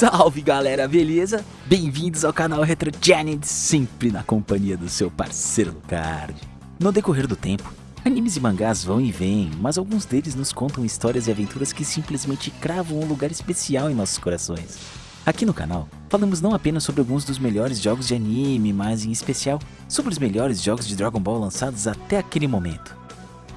Salve galera, beleza? Bem-vindos ao canal Retro Janet, sempre na companhia do seu parceiro Lucard. No decorrer do tempo, animes e mangás vão e vêm, mas alguns deles nos contam histórias e aventuras que simplesmente cravam um lugar especial em nossos corações. Aqui no canal, falamos não apenas sobre alguns dos melhores jogos de anime, mas em especial sobre os melhores jogos de Dragon Ball lançados até aquele momento.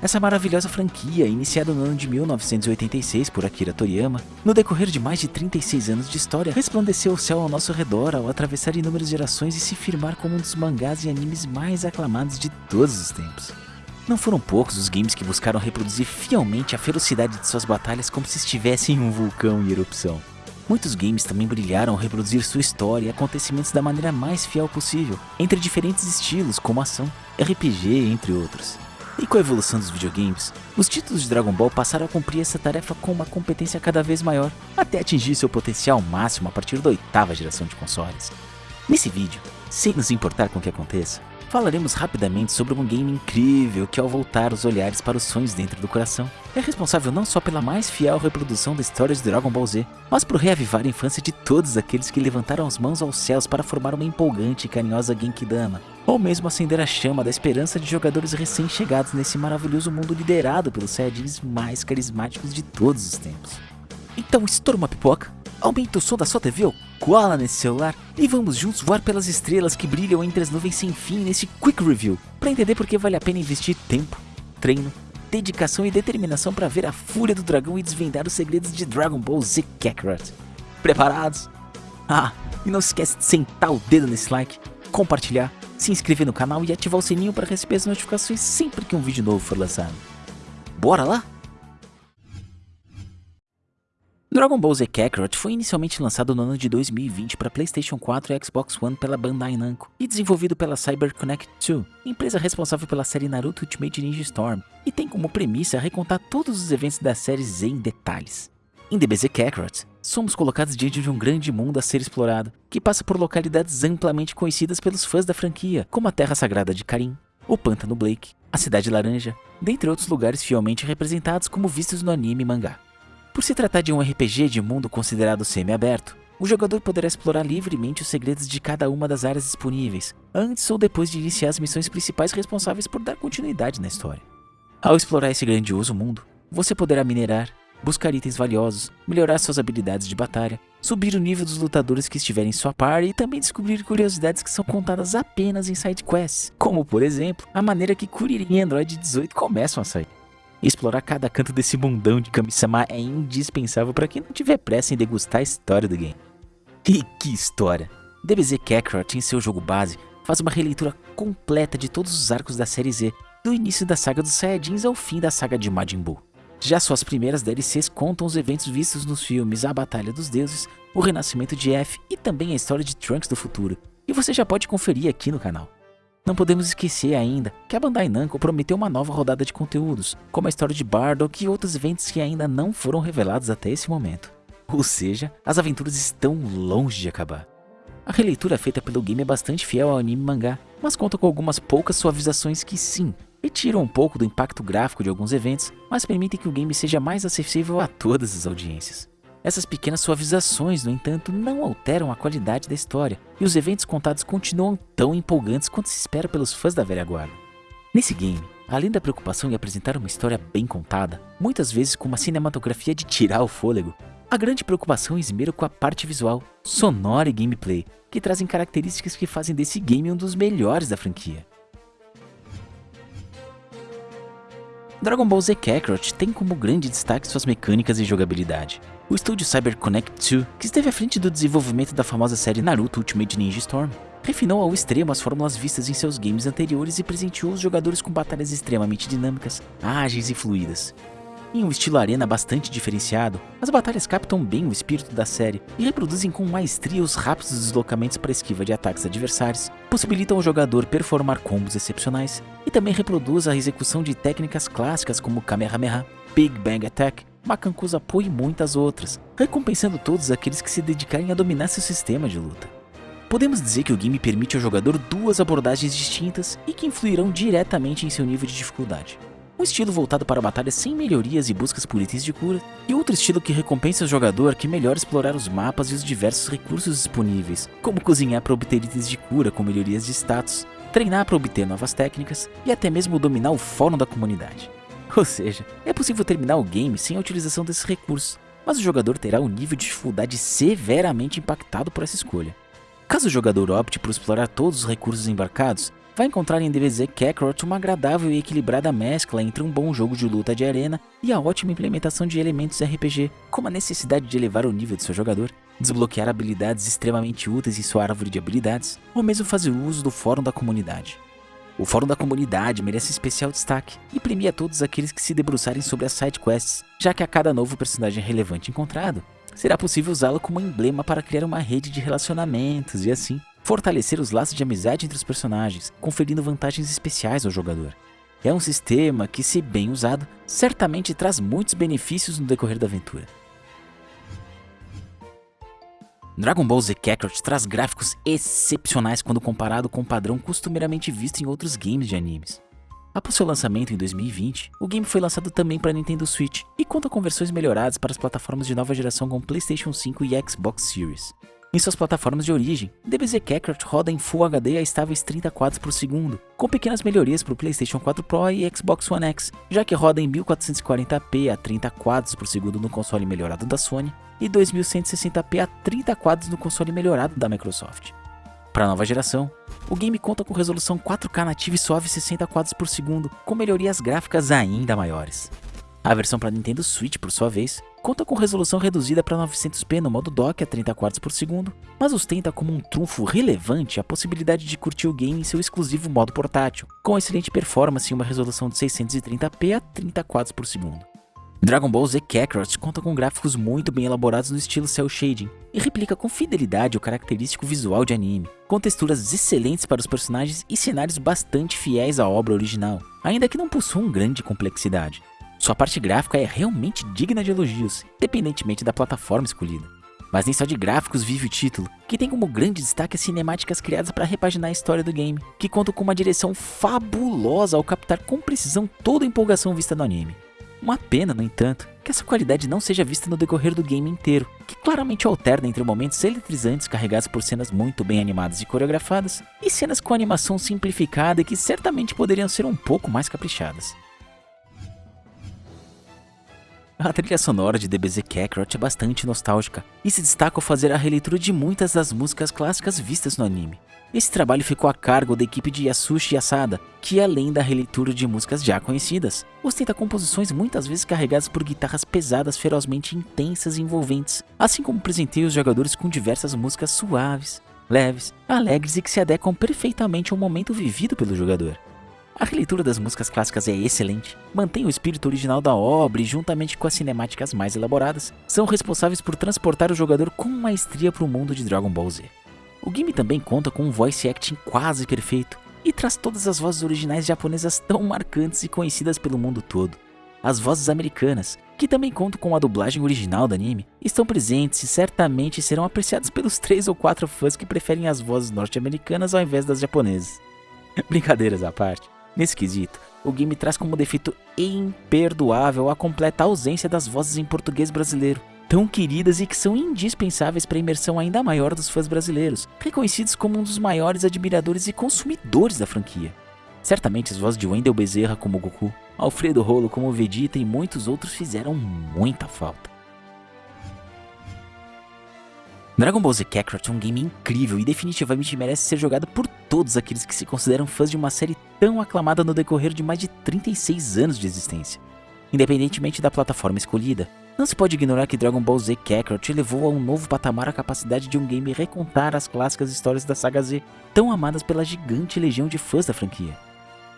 Essa maravilhosa franquia, iniciada no ano de 1986 por Akira Toriyama, no decorrer de mais de 36 anos de história, resplandeceu o céu ao nosso redor ao atravessar inúmeras gerações e se firmar como um dos mangás e animes mais aclamados de todos os tempos. Não foram poucos os games que buscaram reproduzir fielmente a ferocidade de suas batalhas como se estivessem em um vulcão em erupção. Muitos games também brilharam ao reproduzir sua história e acontecimentos da maneira mais fiel possível, entre diferentes estilos como ação, RPG, entre outros. E com a evolução dos videogames, os títulos de Dragon Ball passaram a cumprir essa tarefa com uma competência cada vez maior, até atingir seu potencial máximo a partir da oitava geração de consoles. Nesse vídeo, sem nos importar com o que aconteça, falaremos rapidamente sobre um game incrível que ao voltar os olhares para os sonhos dentro do coração, é responsável não só pela mais fiel reprodução da história de Dragon Ball Z, mas por reavivar a infância de todos aqueles que levantaram as mãos aos céus para formar uma empolgante e carinhosa Genkidama, ou mesmo acender a chama da esperança de jogadores recém-chegados nesse maravilhoso mundo liderado pelos Saiyajins mais carismáticos de todos os tempos. Então estoura uma pipoca, aumenta o som da sua TV ou cola nesse celular e vamos juntos voar pelas estrelas que brilham entre as nuvens sem fim nesse Quick Review, para entender por que vale a pena investir tempo, treino, dedicação e determinação para ver a fúria do dragão e desvendar os segredos de Dragon Ball Z Kakarot. Preparados? Ah, e não esquece de sentar o dedo nesse like, compartilhar, se inscrever no canal e ativar o sininho para receber as notificações sempre que um vídeo novo for lançado. Bora lá? Dragon Ball Z Kakarot foi inicialmente lançado no ano de 2020 para PlayStation 4 e Xbox One pela Bandai Namco e desenvolvido pela CyberConnect 2, empresa responsável pela série Naruto Ultimate Ninja Storm, e tem como premissa recontar todos os eventos da série Z em detalhes. Em DBZ Kakarot, somos colocados diante de um grande mundo a ser explorado, que passa por localidades amplamente conhecidas pelos fãs da franquia, como a Terra Sagrada de Karim, o Pântano Blake, a Cidade Laranja, dentre outros lugares fielmente representados como vistos no anime e mangá. Por se tratar de um RPG de mundo considerado semi-aberto, o jogador poderá explorar livremente os segredos de cada uma das áreas disponíveis, antes ou depois de iniciar as missões principais responsáveis por dar continuidade na história. Ao explorar esse grandioso mundo, você poderá minerar, buscar itens valiosos, melhorar suas habilidades de batalha, subir o nível dos lutadores que estiverem em sua par e também descobrir curiosidades que são contadas apenas em side quests, como por exemplo, a maneira que Kuririn e Android 18 começam a sair. Explorar cada canto desse mundão de Kami-sama é indispensável para quem não tiver pressa em degustar a história do game. E que história! DBZ Kakarot em seu jogo base faz uma releitura completa de todos os arcos da série Z, do início da saga dos Saiyajins ao fim da saga de Majin Buu. Já suas primeiras DLCs contam os eventos vistos nos filmes A Batalha dos Deuses, o Renascimento de F e também a história de Trunks do futuro, e você já pode conferir aqui no canal. Não podemos esquecer ainda que a Bandai Namco prometeu uma nova rodada de conteúdos, como a história de Bardock e outros eventos que ainda não foram revelados até esse momento. Ou seja, as aventuras estão longe de acabar. A releitura feita pelo game é bastante fiel ao anime mangá, mas conta com algumas poucas suavizações que sim, retiram um pouco do impacto gráfico de alguns eventos, mas permitem que o game seja mais acessível a todas as audiências. Essas pequenas suavizações, no entanto, não alteram a qualidade da história, e os eventos contados continuam tão empolgantes quanto se espera pelos fãs da velha guarda. Nesse game, além da preocupação em apresentar uma história bem contada, muitas vezes com uma cinematografia de tirar o fôlego, a grande preocupação é esmero com a parte visual, sonora e gameplay, que trazem características que fazem desse game um dos melhores da franquia. Dragon Ball Z Kakarot tem como grande destaque suas mecânicas e jogabilidade. O estúdio CyberConnect 2, que esteve à frente do desenvolvimento da famosa série Naruto Ultimate Ninja Storm, refinou ao extremo as fórmulas vistas em seus games anteriores e presenteou os jogadores com batalhas extremamente dinâmicas, ágeis e fluídas. Em um estilo arena bastante diferenciado, as batalhas captam bem o espírito da série e reproduzem com maestria os rápidos deslocamentos para esquiva de ataques adversários, possibilitam ao jogador performar combos excepcionais e também reproduz a execução de técnicas clássicas como Kamehameha, Big Bang Attack, Makankusa Po e muitas outras, recompensando todos aqueles que se dedicarem a dominar seu sistema de luta. Podemos dizer que o game permite ao jogador duas abordagens distintas e que influirão diretamente em seu nível de dificuldade. um estilo voltado para batalhas sem melhorias e buscas por itens de cura, e outro estilo que recompensa o jogador que melhor explorar os mapas e os diversos recursos disponíveis, como cozinhar para obter itens de cura com melhorias de status, treinar para obter novas técnicas e até mesmo dominar o fórum da comunidade. Ou seja, é possível terminar o game sem a utilização desses recursos, mas o jogador terá um nível de dificuldade severamente impactado por essa escolha. Caso o jogador opte por explorar todos os recursos embarcados, vai encontrar em DBZ Kakarot uma agradável e equilibrada mescla entre um bom jogo de luta de arena e a ótima implementação de elementos RPG, como a necessidade de elevar o nível de seu jogador, desbloquear habilidades extremamente úteis em sua árvore de habilidades, ou mesmo fazer uso do fórum da comunidade. O fórum da comunidade merece especial destaque e premia todos aqueles que se debruçarem sobre as sidequests, já que a cada novo personagem relevante encontrado, será possível usá-lo como emblema para criar uma rede de relacionamentos e assim fortalecer os laços de amizade entre os personagens, conferindo vantagens especiais ao jogador. É um sistema que, se bem usado, certamente traz muitos benefícios no decorrer da aventura. Dragon Ball Z Kakarot traz gráficos excepcionais quando comparado com o padrão costumeiramente visto em outros games de animes. Após seu lançamento em 2020, o game foi lançado também para Nintendo Switch e conta com versões melhoradas para as plataformas de nova geração como PlayStation 5 e Xbox Series. Em suas plataformas de origem, DBZ Kakarot roda em Full HD a estáveis 30 quadros por segundo, com pequenas melhorias para o PlayStation 4 Pro e Xbox One X, já que roda em 1440p a 30 quadros por segundo no console melhorado da Sony e 2160p a 30 quadros no console melhorado da Microsoft. Para a nova geração, o game conta com resolução 4K nativa e suave 60 quadros por segundo, com melhorias gráficas ainda maiores. A versão para Nintendo Switch, por sua vez, conta com resolução reduzida para 900p no modo dock a 30 quadros por segundo, mas ostenta como um trunfo relevante a possibilidade de curtir o game em seu exclusivo modo portátil, com excelente performance e uma resolução de 630p a 30 quadros por segundo. Dragon Ball Z Kakarot conta com gráficos muito bem elaborados no estilo cel shading e replica com fidelidade o característico visual de anime, com texturas excelentes para os personagens e cenários bastante fiéis à obra original, ainda que não possuam grande complexidade. Sua parte gráfica é realmente digna de elogios, independentemente da plataforma escolhida. Mas nem só de gráficos vive o título, que tem como grande destaque as cinemáticas criadas para repaginar a história do game, que contam com uma direção fabulosa ao captar com precisão toda a empolgação vista no anime. Uma pena, no entanto, que essa qualidade não seja vista no decorrer do game inteiro, que claramente alterna entre momentos eletrizantes carregados por cenas muito bem animadas e coreografadas, e cenas com animação simplificada que certamente poderiam ser um pouco mais caprichadas. A trilha sonora de DBZ Kakarot é bastante nostálgica e se destaca ao fazer a releitura de muitas das músicas clássicas vistas no anime. Esse trabalho ficou a cargo da equipe de Yasushi Asada, que além da releitura de músicas já conhecidas, ostenta composições muitas vezes carregadas por guitarras pesadas ferozmente intensas e envolventes, assim como presenteia os jogadores com diversas músicas suaves, leves, alegres e que se adequam perfeitamente ao momento vivido pelo jogador. A releitura das músicas clássicas é excelente, mantém o espírito original da obra e juntamente com as cinemáticas mais elaboradas, são responsáveis por transportar o jogador com maestria para o mundo de Dragon Ball Z. O game também conta com um voice acting quase perfeito e traz todas as vozes originais japonesas tão marcantes e conhecidas pelo mundo todo. As vozes americanas, que também contam com a dublagem original do anime, estão presentes e certamente serão apreciadas pelos 3 ou 4 fãs que preferem as vozes norte-americanas ao invés das japonesas. Brincadeiras à parte, Nesse quesito, o game traz como defeito imperdoável a completa ausência das vozes em português brasileiro, tão queridas e que são indispensáveis para a imersão ainda maior dos fãs brasileiros, reconhecidos como um dos maiores admiradores e consumidores da franquia. Certamente as vozes de Wendell Bezerra como Goku, Alfredo Rolo como Vegeta e muitos outros fizeram muita falta. Dragon Ball Z Kakarot é um game incrível e definitivamente merece ser jogado por todos aqueles que se consideram fãs de uma série tão aclamada no decorrer de mais de 36 anos de existência. Independentemente da plataforma escolhida, não se pode ignorar que Dragon Ball Z Kakarot elevou a um novo patamar a capacidade de um game recontar as clássicas histórias da saga Z, tão amadas pela gigante legião de fãs da franquia.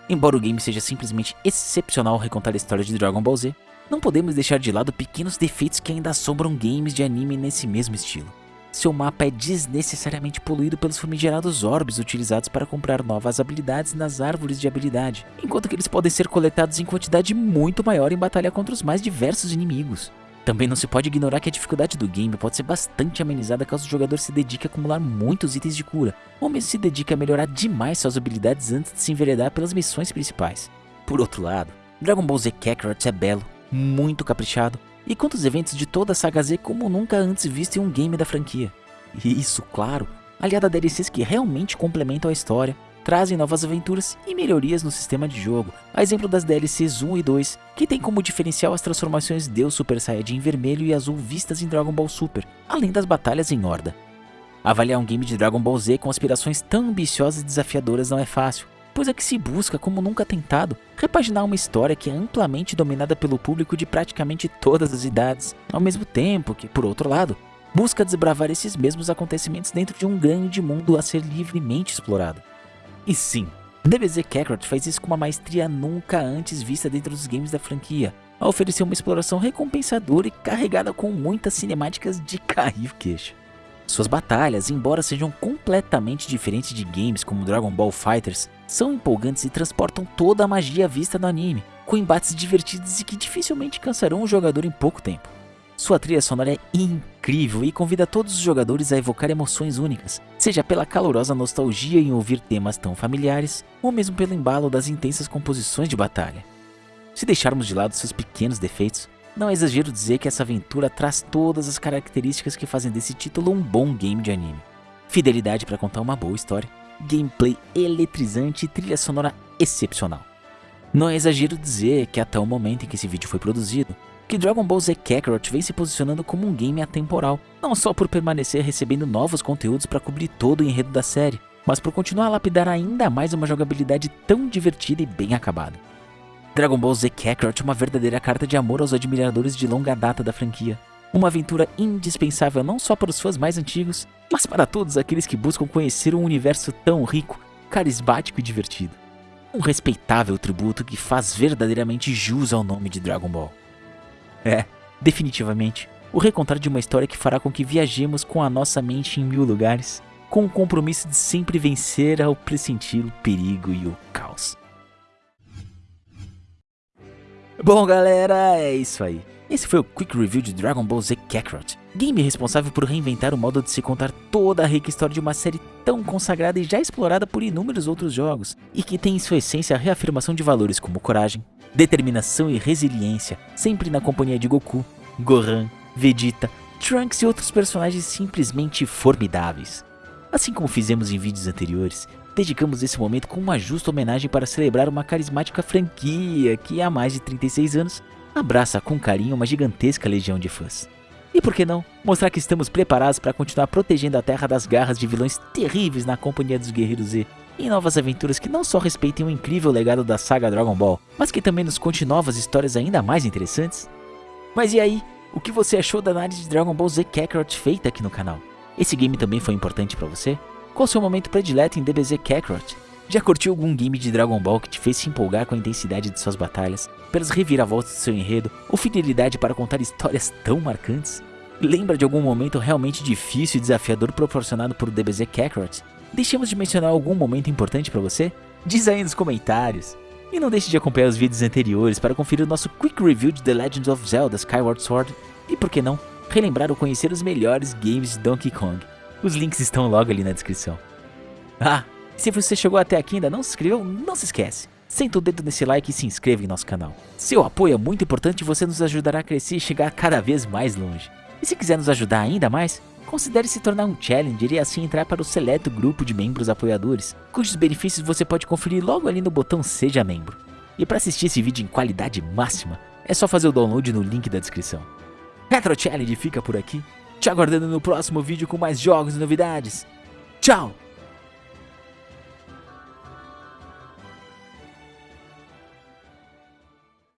Embora o game seja simplesmente excepcional ao recontar a história de Dragon Ball Z, não podemos deixar de lado pequenos defeitos que ainda assombram games de anime nesse mesmo estilo seu mapa é desnecessariamente poluído pelos famigerados orbes utilizados para comprar novas habilidades nas árvores de habilidade, enquanto que eles podem ser coletados em quantidade muito maior em batalha contra os mais diversos inimigos. Também não se pode ignorar que a dificuldade do game pode ser bastante amenizada caso o jogador se dedique a acumular muitos itens de cura, ou mesmo se dedique a melhorar demais suas habilidades antes de se enveredar pelas missões principais. Por outro lado, Dragon Ball Z Kakarot é belo, muito caprichado e conta os eventos de toda a saga Z como nunca antes visto em um game da franquia. E isso, claro, aliado a DLCs que realmente complementam a história, trazem novas aventuras e melhorias no sistema de jogo, a exemplo das DLCs 1 e 2, que tem como diferencial as transformações Deus Super Saiyajin vermelho e azul vistas em Dragon Ball Super, além das batalhas em Horda. Avaliar um game de Dragon Ball Z com aspirações tão ambiciosas e desafiadoras não é fácil, pois é que se busca, como nunca tentado, repaginar uma história que é amplamente dominada pelo público de praticamente todas as idades, ao mesmo tempo que, por outro lado, busca desbravar esses mesmos acontecimentos dentro de um grande mundo a ser livremente explorado. E sim, DBZ Kakarot faz isso com uma maestria nunca antes vista dentro dos games da franquia, a oferecer uma exploração recompensadora e carregada com muitas cinemáticas de cair queixo. Suas batalhas, embora sejam completamente diferentes de games como Dragon Ball Fighters, são empolgantes e transportam toda a magia vista no anime, com embates divertidos e que dificilmente cansarão o jogador em pouco tempo. Sua trilha sonora é incrível e convida todos os jogadores a evocar emoções únicas, seja pela calorosa nostalgia em ouvir temas tão familiares, ou mesmo pelo embalo das intensas composições de batalha. Se deixarmos de lado seus pequenos defeitos, não é exagero dizer que essa aventura traz todas as características que fazem desse título um bom game de anime. Fidelidade para contar uma boa história, gameplay eletrizante e trilha sonora excepcional. Não é exagero dizer que até o momento em que esse vídeo foi produzido, que Dragon Ball Z Kakarot vem se posicionando como um game atemporal, não só por permanecer recebendo novos conteúdos para cobrir todo o enredo da série, mas por continuar a lapidar ainda mais uma jogabilidade tão divertida e bem acabada. Dragon Ball Z Kakarot é uma verdadeira carta de amor aos admiradores de longa data da franquia. Uma aventura indispensável não só para os fãs mais antigos, mas para todos aqueles que buscam conhecer um universo tão rico, carismático e divertido. Um respeitável tributo que faz verdadeiramente jus ao nome de Dragon Ball. É, definitivamente, o recontar de uma história que fará com que viajemos com a nossa mente em mil lugares, com o compromisso de sempre vencer ao pressentir o perigo e o caos. Bom galera, é isso aí. Esse foi o Quick Review de Dragon Ball Z Kakarot, game responsável por reinventar o modo de se contar toda a rica história de uma série tão consagrada e já explorada por inúmeros outros jogos, e que tem em sua essência a reafirmação de valores como coragem, determinação e resiliência, sempre na companhia de Goku, Gohan, Vegeta, Trunks e outros personagens simplesmente formidáveis. Assim como fizemos em vídeos anteriores, dedicamos esse momento com uma justa homenagem para celebrar uma carismática franquia que há mais de 36 anos abraça com carinho uma gigantesca legião de fãs. E por que não, mostrar que estamos preparados para continuar protegendo a Terra das garras de vilões terríveis na companhia dos Guerreiros Z, em novas aventuras que não só respeitem o incrível legado da saga Dragon Ball, mas que também nos conte novas histórias ainda mais interessantes? Mas e aí, o que você achou da análise de Dragon Ball Z Kakarot feita aqui no canal? Esse game também foi importante para você? Qual seu momento predileto em DBZ Kakarot? Já curtiu algum game de Dragon Ball que te fez se empolgar com a intensidade de suas batalhas, pelas reviravoltas do seu enredo ou fidelidade para contar histórias tão marcantes? Lembra de algum momento realmente difícil e desafiador proporcionado por DBZ Kakarot? Deixemos de mencionar algum momento importante para você? Diz aí nos comentários. E não deixe de acompanhar os vídeos anteriores para conferir o nosso Quick Review de The Legend of Zelda Skyward Sword e, por que não, relembrar ou conhecer os melhores games de Donkey Kong. Os links estão logo ali na descrição. Ah, se você chegou até aqui e ainda não se inscreveu, não se esquece. Senta o dedo nesse like e se inscreva em nosso canal. Seu apoio é muito importante e você nos ajudará a crescer e chegar cada vez mais longe. E se quiser nos ajudar ainda mais, Considere se tornar um Challenger e assim entrar para o seleto grupo de membros apoiadores, cujos benefícios você pode conferir logo ali no botão Seja Membro. E para assistir esse vídeo em qualidade máxima, é só fazer o download no link da descrição. Retro Challenge fica por aqui, te aguardando no próximo vídeo com mais jogos e novidades. Tchau!